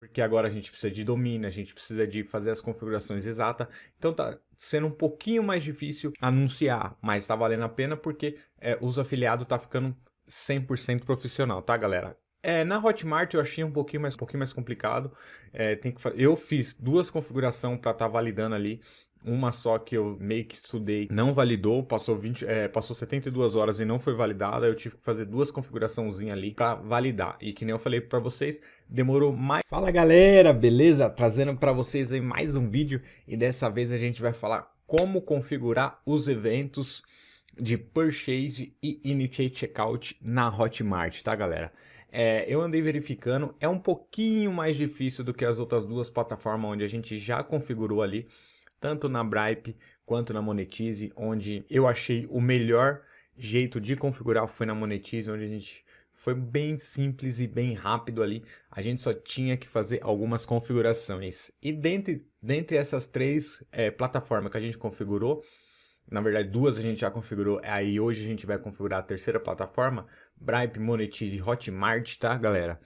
porque agora a gente precisa de domínio, a gente precisa de fazer as configurações exatas, então tá sendo um pouquinho mais difícil anunciar, mas tá valendo a pena porque é, os afiliados tá ficando 100% profissional, tá galera? É, na Hotmart eu achei um pouquinho mais, um pouquinho mais complicado, é, tem que, eu fiz duas configurações para estar tá validando ali, uma só que eu meio que estudei não validou, passou, 20, é, passou 72 horas e não foi validada, eu tive que fazer duas configuraçãozinhas ali para validar. E que nem eu falei para vocês, demorou mais... Fala galera, beleza? Trazendo para vocês aí mais um vídeo e dessa vez a gente vai falar como configurar os eventos de Purchase e Initiate Checkout na Hotmart, tá galera? É, eu andei verificando, é um pouquinho mais difícil do que as outras duas plataformas onde a gente já configurou ali, tanto na Bripe quanto na Monetize, onde eu achei o melhor jeito de configurar foi na Monetize, onde a gente foi bem simples e bem rápido ali. A gente só tinha que fazer algumas configurações. E dentre, dentre essas três é, plataformas que a gente configurou, na verdade duas a gente já configurou, aí hoje a gente vai configurar a terceira plataforma, Bripe, Monetize e Hotmart, tá galera?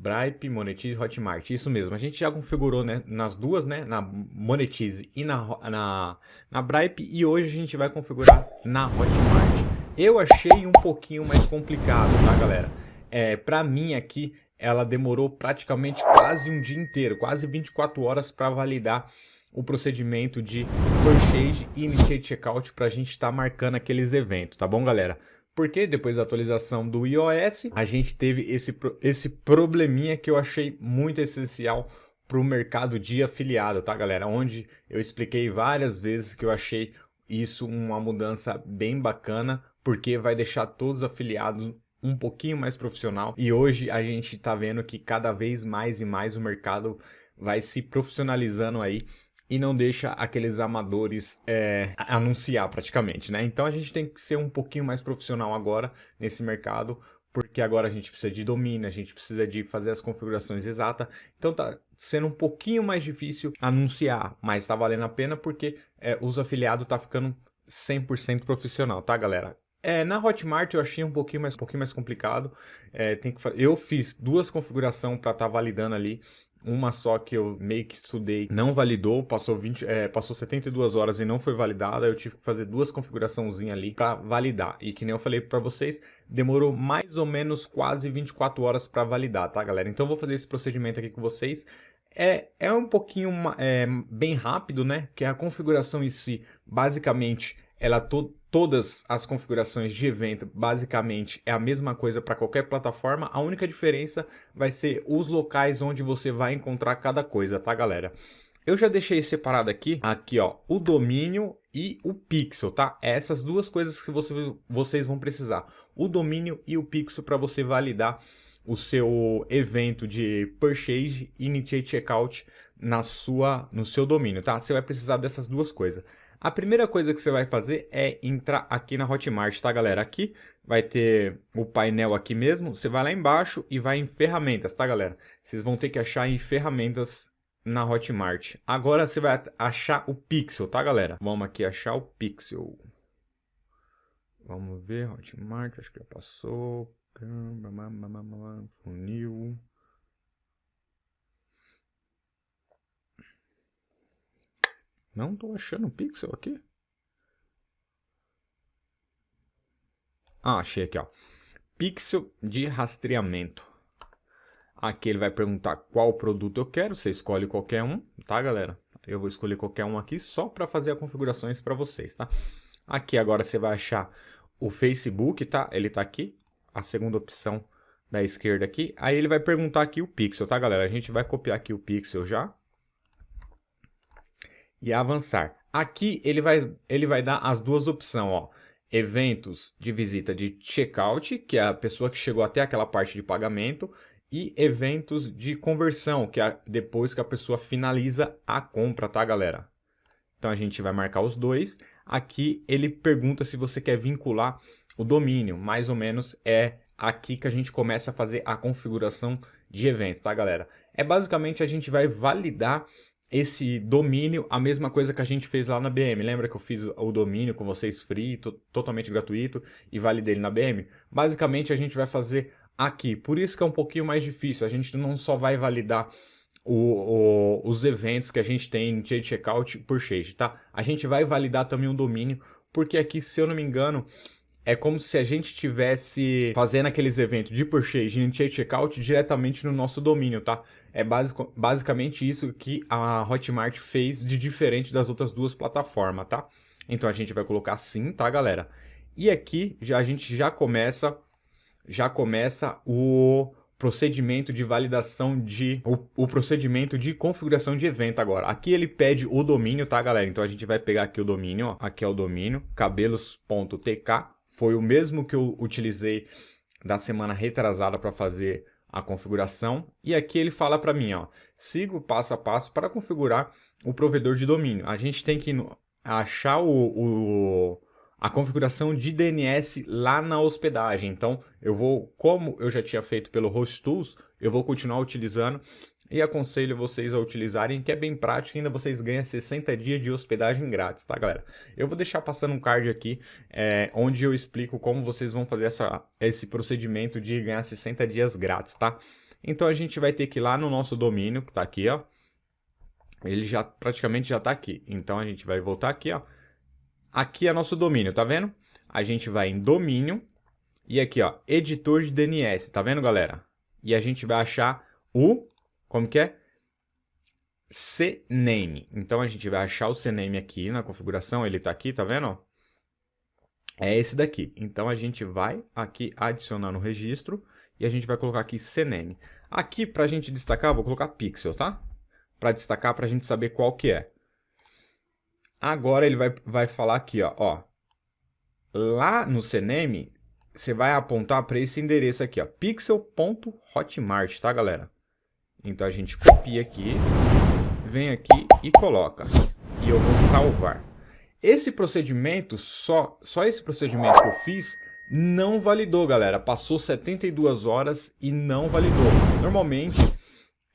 Bripe, Monetize, Hotmart. Isso mesmo, a gente já configurou né, nas duas, né, na Monetize e na, na, na Bripe, e hoje a gente vai configurar na Hotmart. Eu achei um pouquinho mais complicado, tá galera? É, pra mim aqui, ela demorou praticamente quase um dia inteiro, quase 24 horas para validar o procedimento de purchase e initiate checkout para a gente estar tá marcando aqueles eventos, tá bom galera? Porque depois da atualização do iOS, a gente teve esse, esse probleminha que eu achei muito essencial para o mercado de afiliado, tá galera? Onde eu expliquei várias vezes que eu achei isso uma mudança bem bacana, porque vai deixar todos os afiliados um pouquinho mais profissional. E hoje a gente está vendo que cada vez mais e mais o mercado vai se profissionalizando aí e não deixa aqueles amadores é, anunciar praticamente, né? Então a gente tem que ser um pouquinho mais profissional agora nesse mercado, porque agora a gente precisa de domínio, a gente precisa de fazer as configurações exatas, então tá sendo um pouquinho mais difícil anunciar, mas tá valendo a pena porque é, os afiliados tá ficando 100% profissional, tá galera? É, na Hotmart eu achei um pouquinho mais, um pouquinho mais complicado, é, tem que, eu fiz duas configurações para estar tá validando ali, uma só que eu meio que estudei não validou, passou, 20, é, passou 72 horas e não foi validada, eu tive que fazer duas configuraçõezinhas ali para validar. E que nem eu falei para vocês, demorou mais ou menos quase 24 horas para validar, tá galera? Então eu vou fazer esse procedimento aqui com vocês. É, é um pouquinho é, bem rápido, né? Que a configuração em si, basicamente, ela todas as configurações de evento basicamente é a mesma coisa para qualquer plataforma, a única diferença vai ser os locais onde você vai encontrar cada coisa, tá galera? Eu já deixei separado aqui, aqui ó, o domínio e o pixel, tá? É essas duas coisas que você, vocês vão precisar, o domínio e o pixel para você validar o seu evento de purchase, initiate checkout na sua, no seu domínio, tá? Você vai precisar dessas duas coisas. A primeira coisa que você vai fazer é entrar aqui na Hotmart, tá galera? Aqui vai ter o painel aqui mesmo, você vai lá embaixo e vai em ferramentas, tá galera? Vocês vão ter que achar em ferramentas na Hotmart. Agora você vai achar o Pixel, tá galera? Vamos aqui achar o Pixel. Vamos ver, Hotmart, acho que já passou. Funil. Não tô achando o pixel aqui. Ah, achei aqui, ó. Pixel de rastreamento. Aqui ele vai perguntar qual produto eu quero. Você escolhe qualquer um, tá, galera? Eu vou escolher qualquer um aqui só para fazer as configurações para vocês, tá? Aqui agora você vai achar o Facebook, tá? Ele tá aqui. A segunda opção da esquerda aqui. Aí ele vai perguntar aqui o pixel, tá, galera? A gente vai copiar aqui o pixel já e avançar. Aqui ele vai, ele vai dar as duas opções, ó. Eventos de visita de checkout, que é a pessoa que chegou até aquela parte de pagamento, e eventos de conversão, que é depois que a pessoa finaliza a compra, tá, galera? Então a gente vai marcar os dois. Aqui ele pergunta se você quer vincular o domínio, mais ou menos é aqui que a gente começa a fazer a configuração de eventos, tá, galera? É basicamente a gente vai validar esse domínio, a mesma coisa que a gente fez lá na BM. Lembra que eu fiz o domínio com vocês free, totalmente gratuito, e validei ele na BM? Basicamente, a gente vai fazer aqui. Por isso que é um pouquinho mais difícil. A gente não só vai validar o, o, os eventos que a gente tem em Change Checkout por Change, tá? A gente vai validar também o domínio, porque aqui, se eu não me engano, é como se a gente tivesse fazendo aqueles eventos de purchase Change Checkout diretamente no nosso domínio, tá? É basic, basicamente isso que a Hotmart fez de diferente das outras duas plataformas, tá? Então a gente vai colocar sim, tá, galera? E aqui já a gente já começa já começa o procedimento de validação de o, o, procedimento de configuração de evento agora. Aqui ele pede o domínio, tá, galera? Então a gente vai pegar aqui o domínio, ó. Aqui é o domínio, cabelos.tk. Foi o mesmo que eu utilizei da semana retrasada para fazer a configuração. E aqui ele fala para mim, ó, siga o passo a passo para configurar o provedor de domínio. A gente tem que achar o, o a configuração de DNS lá na hospedagem. Então, eu vou, como eu já tinha feito pelo HostTools, eu vou continuar utilizando e aconselho vocês a utilizarem, que é bem prático, ainda vocês ganham 60 dias de hospedagem grátis, tá, galera? Eu vou deixar passando um card aqui, é, onde eu explico como vocês vão fazer essa, esse procedimento de ganhar 60 dias grátis, tá? Então, a gente vai ter que ir lá no nosso domínio, que tá aqui, ó. Ele já praticamente já tá aqui. Então, a gente vai voltar aqui, ó Aqui é nosso domínio, tá vendo? A gente vai em domínio e aqui, ó, editor de DNS, tá vendo, galera? E a gente vai achar o, como que é? CNAME. Então a gente vai achar o CNAME aqui na configuração, ele tá aqui, tá vendo? É esse daqui. Então a gente vai aqui adicionar no registro e a gente vai colocar aqui CNAME. Aqui, para a gente destacar, vou colocar pixel, tá? Para destacar, para a gente saber qual que é. Agora ele vai, vai falar aqui, ó, ó. Lá no CNEM, você vai apontar para esse endereço aqui, ó, pixel.hotmart, tá, galera? Então a gente copia aqui, vem aqui e coloca. E eu vou salvar. Esse procedimento, só, só esse procedimento que eu fiz, não validou, galera. Passou 72 horas e não validou. Normalmente,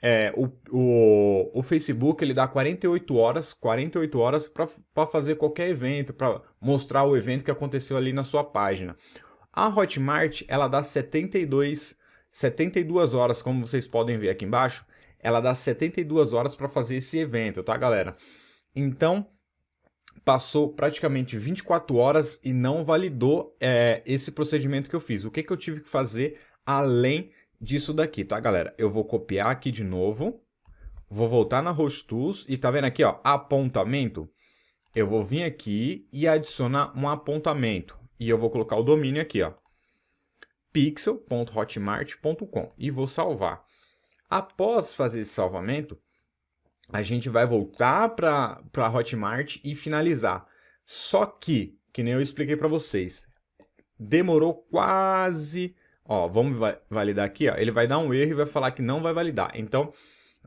é, o, o, o Facebook ele dá 48 horas, 48 horas para fazer qualquer evento, para mostrar o evento que aconteceu ali na sua página. A Hotmart ela dá 72, 72 horas, como vocês podem ver aqui embaixo, ela dá 72 horas para fazer esse evento, tá galera? Então, passou praticamente 24 horas e não validou é, esse procedimento que eu fiz. O que, que eu tive que fazer além disso daqui, tá, galera? Eu vou copiar aqui de novo, vou voltar na Host Tools e tá vendo aqui, ó, apontamento? Eu vou vir aqui e adicionar um apontamento e eu vou colocar o domínio aqui, ó, pixel.hotmart.com e vou salvar. Após fazer esse salvamento, a gente vai voltar para a Hotmart e finalizar. Só que, que nem eu expliquei para vocês, demorou quase Ó, vamos validar aqui, ó. Ele vai dar um erro e vai falar que não vai validar. Então,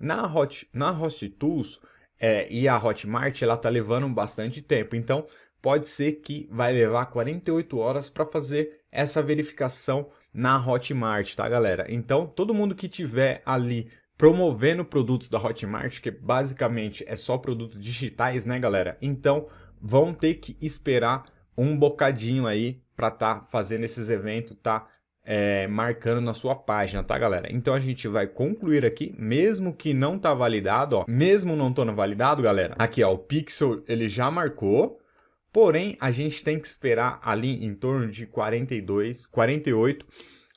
na Hot, na Host Tools é, e a Hotmart, ela tá levando bastante tempo. Então, pode ser que vai levar 48 horas para fazer essa verificação na Hotmart, tá, galera? Então, todo mundo que tiver ali promovendo produtos da Hotmart, que basicamente é só produtos digitais, né, galera? Então, vão ter que esperar um bocadinho aí para tá fazendo esses eventos, tá? é, marcando na sua página, tá, galera? Então a gente vai concluir aqui, mesmo que não tá validado, ó, mesmo não estando validado, galera, aqui, ó, o pixel ele já marcou, porém a gente tem que esperar ali em torno de 42, 48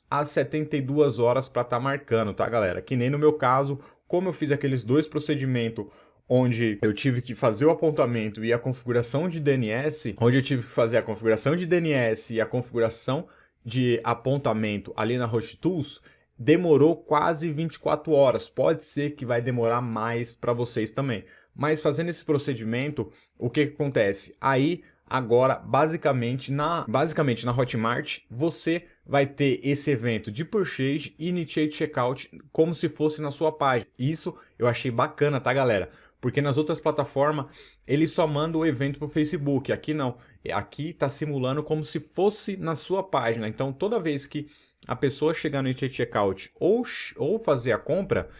a 72 horas para estar tá marcando, tá, galera? Que nem no meu caso, como eu fiz aqueles dois procedimentos onde eu tive que fazer o apontamento e a configuração de DNS, onde eu tive que fazer a configuração de DNS e a configuração de apontamento ali na Host Tools demorou quase 24 horas. Pode ser que vai demorar mais para vocês também. Mas fazendo esse procedimento, o que, que acontece? Aí, agora, basicamente na, basicamente na Hotmart, você vai ter esse evento de purchase e initiate checkout como se fosse na sua página. Isso eu achei bacana, tá, galera? Porque nas outras plataformas, ele só manda o evento para o Facebook. Aqui não. Aqui está simulando como se fosse na sua página. Então, toda vez que a pessoa chegar no checkout ou, ou fazer a compra,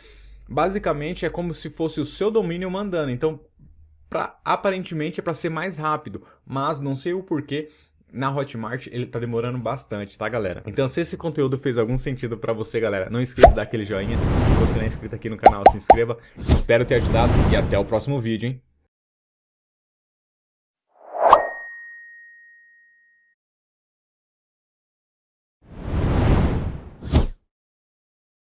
basicamente é como se fosse o seu domínio mandando. Então, pra, aparentemente é para ser mais rápido, mas não sei o porquê na Hotmart ele tá demorando bastante, tá galera? Então se esse conteúdo fez algum sentido pra você, galera, não esqueça de dar aquele joinha. Se você não é inscrito aqui no canal, se inscreva. Espero ter ajudado e até o próximo vídeo, hein?